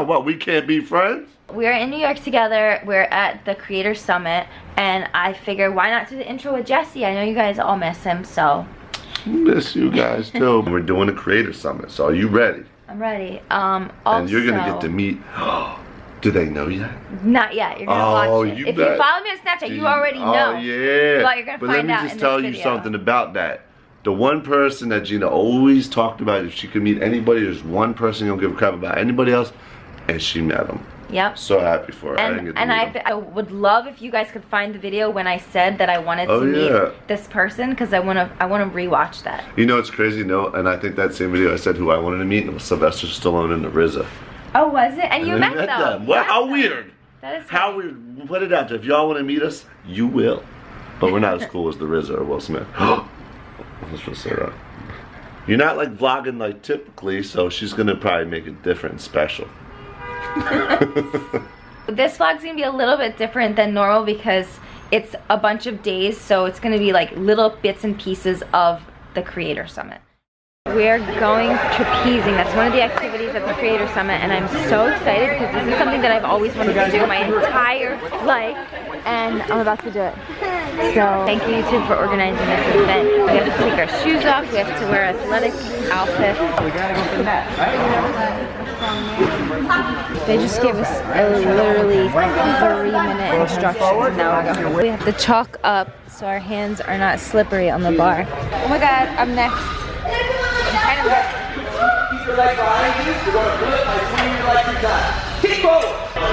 going on? What, we can't be friends? We're in New York together. We're at the Creator Summit, and I figure why not do the intro with Jesse? I know you guys all miss him, so Miss you guys too. We're doing a creator summit, so are you ready? I'm ready. Um, also, and you're gonna get to meet. Do they know yet? Not yet. You're gonna Oh, watch it. you if bet. you follow me on Snapchat, you already know. Oh yeah. But you're gonna but let me just tell you video. something about that. The one person that Gina always talked about, if she could meet anybody, there's one person you don't give a crap about anybody else, and she met him. Yep. So happy for her. And, to and I. I would love if you guys could find the video when I said that I wanted Oh, to meet this person because I want to I want to rewatch that. You know it's crazy, no? And I think that same video I said who I wanted to meet and it was Sylvester Stallone and the RZA. Oh, was it? And you And met, we them. Well, how them. weird. That is How weird. Put it out there. If y'all want to meet us, you will. But we're not as cool as the RZA or Will Smith. I'm supposed to say that. You're not like vlogging like typically, so she's gonna probably make it different and special. This vlog's gonna be a little bit different than normal because it's a bunch of days, so it's gonna be like little bits and pieces of the Creator Summit. We're going trapezing. That's one of the activities at the Creator Summit, and I'm so excited because this is something that I've always wanted to do my entire life, and I'm about to do it. So thank you YouTube for organizing this event. We have to take our shoes off. We have to wear athletic outfits. They just gave us a literally three minute instructions and now we're going. We have to chalk up so our hands are not slippery on the bar. Oh my god, I'm next. I'm.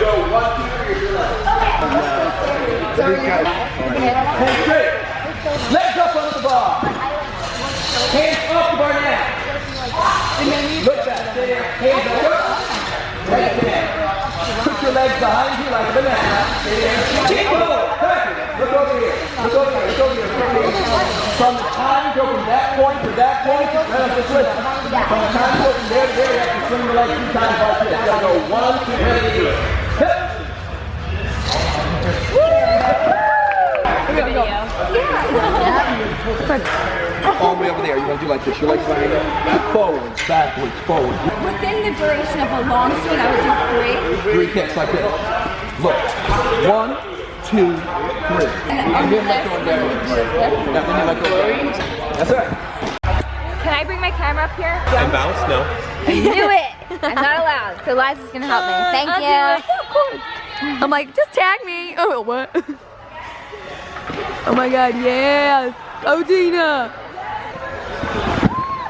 Go one, two, three. Legs up under the bar. Hands off the bar now. Look back. Stay there. Hands over. Legs in. Put your legs behind you like a banana. Stay there. Keep Look over here. Look over here. Look over here. Look over here. From the time you go from that point to that point, let us just listen. From the time you go from there to there, you have to swing the leg two times like this. You gotta go one, two, three, hip. All the way over there, you're gonna do like this. Your legs behind you. Forwards, backwards, forwards. Within the duration of a long swing, I would do three. Three kicks like this. Look. One, two, three. And then let go down. Yeah, then you let go down. That's it. Can I bring my camera up here? And bounce? No. Do it! I'm not allowed. So Liza's gonna help me. Uh, Thank I'll you. do it. I'm like, just tag me. Oh, what? Oh my god, yes. Oh, Gina.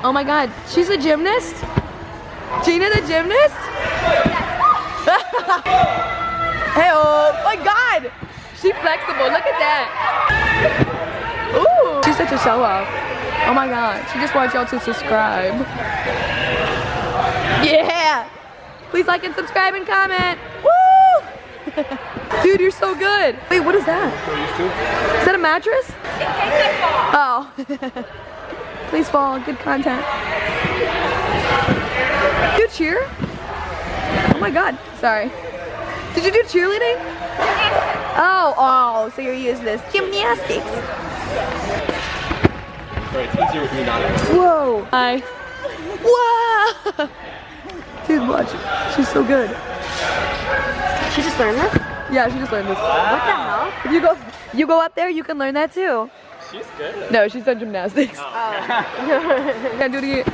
Oh my god, she's a gymnast? Gina the gymnast? Hey, oh my god. She's flexible. Look at that. Ooh. She's such a show off. Oh my god. She just wants y'all to subscribe. Yeah. Please like and subscribe and comment. Woo! Dude, you're so good. Wait, what is that? Is that a mattress? Oh. Please fall. Good content. You cheer? Oh my god. Sorry. Did you do cheerleading? Oh, oh, so you're using this. Gymnastics. Sorry, it's easier with me not. Whoa. Hi. Wow. Dude, watch. She's so good. She just learned this? Yeah, she just learned this. What the hell? If you go, you go up there, you can learn that too. She's good. No, she's done gymnastics. Oh. Can't do it again.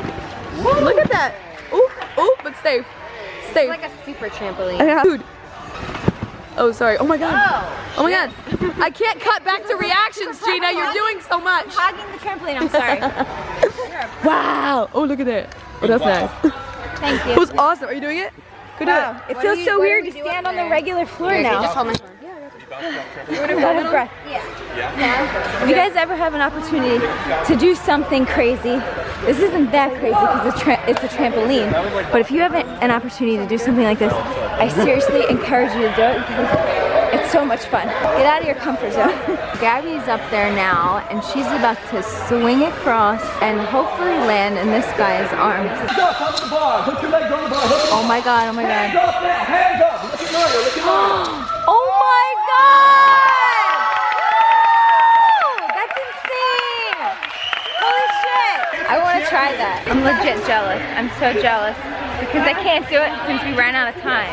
Look at that. Ooh, ooh, but safe. Safe. Like a super trampoline. Yeah. Dude. Oh, sorry. Oh my god. Oh, oh my god. I can't cut back to reactions, Gina. You're doing so much. Hogging the trampoline, I'm sorry. Wow. Oh, look at that. Oh, that's nice. Thank you. It was awesome. Are you doing it? Go do it. It feels so weird to stand on the regular floor now. Just hold my phone. If you guys ever have an opportunity to do something crazy, this isn't that crazy because it's, it's a trampoline. But if you have an, an opportunity to do something like this, I seriously encourage you to do it because it's so much fun. Get out of your comfort zone. Gabby's up there now and she's about to swing across and hopefully land in this guy's arms. Up on the bar. Put your legs on the bar. Hook it Oh my god, oh my Hands god. up now. Hands up. Look at Mario. Look at Mario. Oh my god! Woo! That's insane! Holy shit! I want to try that. I'm legit jealous. I'm so jealous because I can't do it since we ran out of time.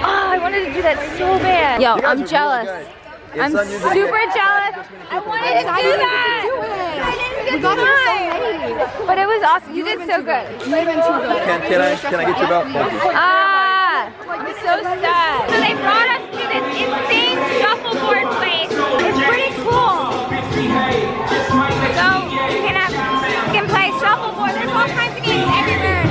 Oh, I wanted to do that so bad. Yo, I'm jealous. I'm super jealous. I wanted to do that. I didn't get time. But it was awesome. You did so good. Can, can I can I get your belt? Ah, I'm so sad. So they brought us to this insane shuffleboard place. It's pretty cool. So you can you can play shuffleboard. There's all kinds of games everywhere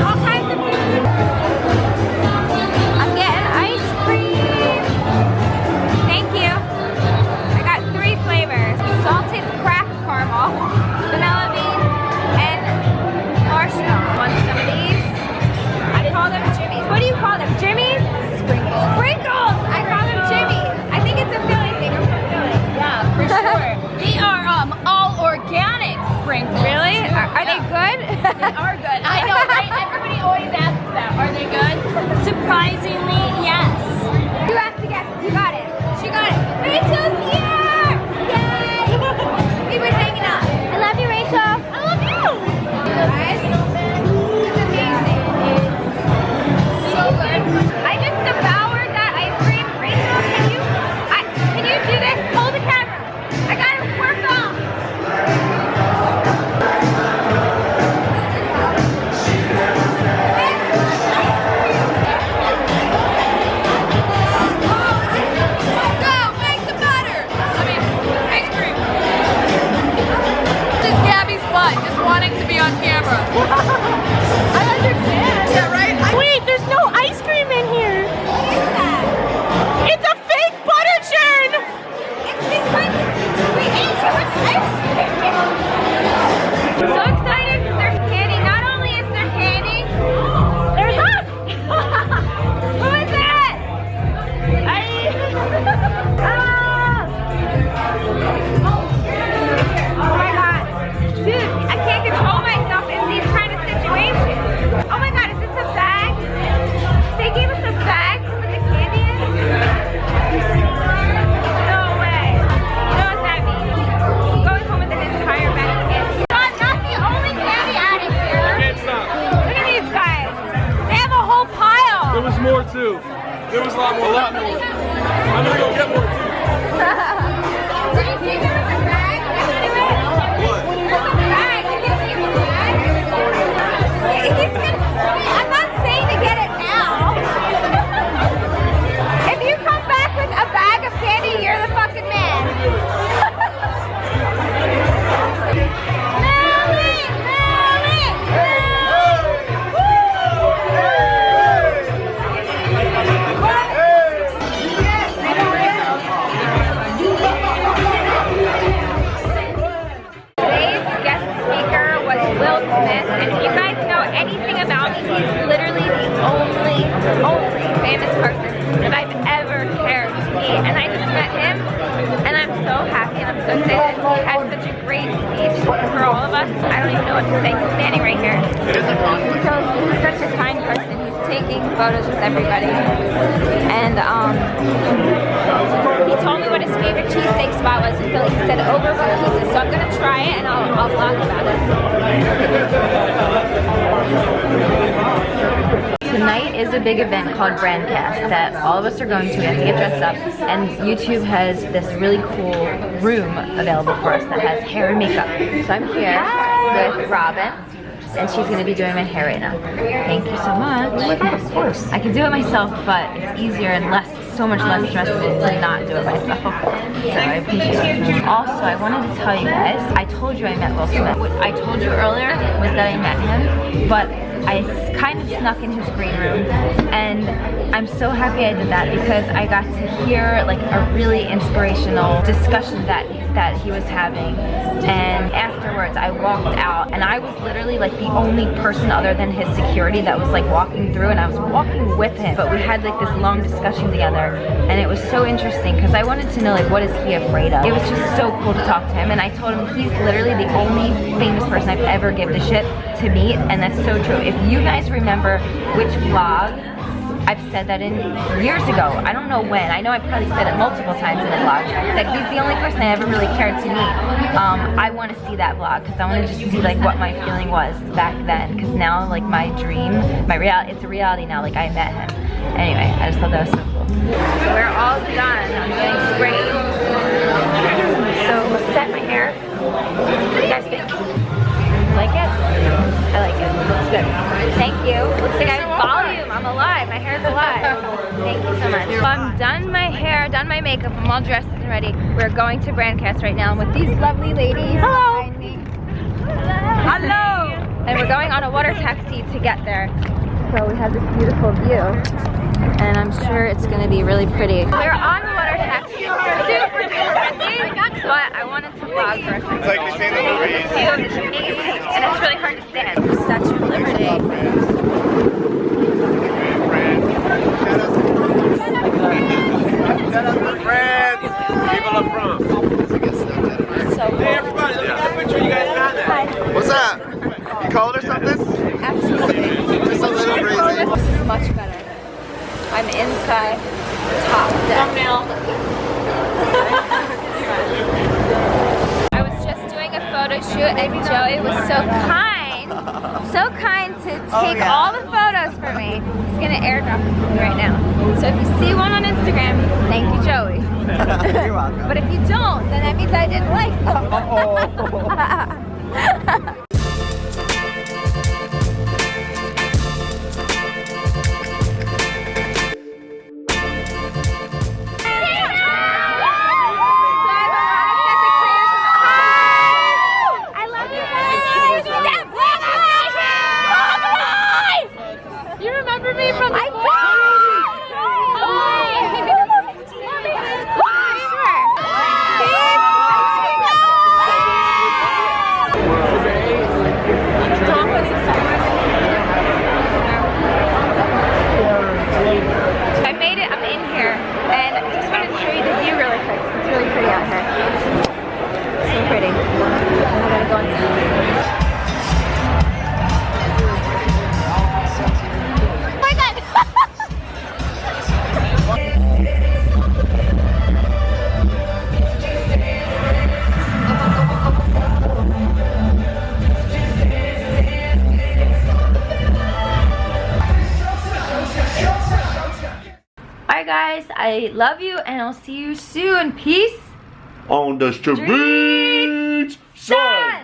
camera. There was a lot more. A lot more. I don't even know what to say. He's standing right here. He's, so, he's such a kind person. He's taking photos with everybody. And um, he told me what his favorite cheesesteak spot was in Philly. He said Overbrook Pizza. So I'm gonna try it and I'll, I'll vlog about it. Tonight is a big event called Brandcast that all of us are going to. We have to get dressed up, and YouTube has this really cool room available for us that has hair and makeup. So I'm here with Robin, and she's going to be doing my hair right now. Thank you so much. Oh of course. I can do it myself, but it's easier and less, so much less stressful to not do it myself. So I appreciate it. Also, I wanted to tell you guys, I told you I met Will Smith. What I told you earlier was that I met him, but I kind of snuck in his green room and I'm so happy I did that because I got to hear like a really inspirational discussion that that he was having. And afterwards I walked out and I was literally like the only person other than his security that was like walking through and I was walking with him. But we had like this long discussion together and it was so interesting because I wanted to know like what is he afraid of? It was just so cool to talk to him and I told him he's literally the only famous person I've ever given a shit to meet and that's so true. If you guys remember which vlog I've said that in years ago. I don't know when. I know I probably said it multiple times in the vlog that he's the only person I ever really cared to meet. Um, I want to see that vlog because I want to just see like what my feeling was back then. Because now like my dream, my reality, it's a reality now. Like I met him. Anyway, I just thought that was so cool. So we're all done. I'm getting sprayed. So set my hair. What do you guys think? Like it? I like it. Looks good. Thank you. Looks like I have volume. I'm alive. My hair's alive. Thank you so much. Well, I'm done my hair, done my makeup. I'm all dressed and ready. We're going to Brandcast right now with these lovely ladies Hello. Hello. And we're going on a water taxi to get there. So we have this beautiful view. And I'm sure it's going to be really pretty. We're on the water taxi. Super, super windy. But I wanted to vlog for a second. It's like they say the breeze. This view is amazing, and it's really hard to stand. Statue of Liberty. Shout out to France. Viva la France. So cool. Hey everybody, look at that picture you guys got there. What's that? You cold or something? Absolutely. Just a little breezy. This is much better. I'm inside top deck. I was just doing a photo shoot and Joey was so kind, so kind to oh, take all the photos for me. He's gonna airdrop them right now. So if you see one on Instagram, thank you Joey. You're welcome. But if you don't, then that means I didn't like them. You guys, I love you and I'll see you soon. Peace. On the streets, son.